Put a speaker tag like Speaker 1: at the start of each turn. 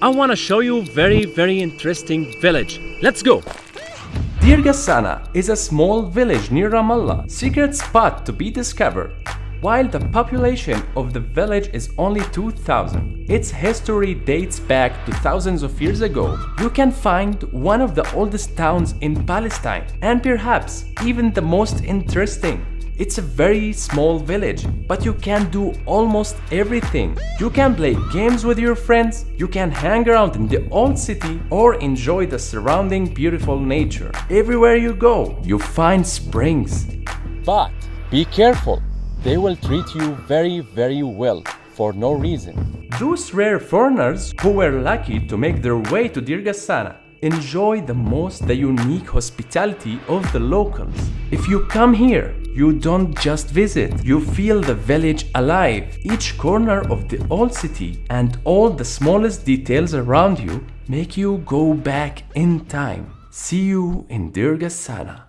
Speaker 1: I want to show you very, very interesting village. Let's go.
Speaker 2: Deir Ghassana is a small village near Ramallah, secret spot to be discovered. While the population of the village is only 2000, its history dates back to thousands of years ago. You can find one of the oldest towns in Palestine and perhaps even the most interesting. It's a very small village, but you can do almost everything. You can play games with your friends, you can hang around in the old city or enjoy the surrounding beautiful nature. Everywhere you go, you find springs.
Speaker 1: But be careful they will treat you very, very well for no reason.
Speaker 2: Those rare foreigners who were lucky to make their way to Deir Ghassana enjoy the most the unique hospitality of the locals. If you come here, you don't just visit, you feel the village alive. Each corner of the old city and all the smallest details around you make you go back in time. See you in Deir Ghassana.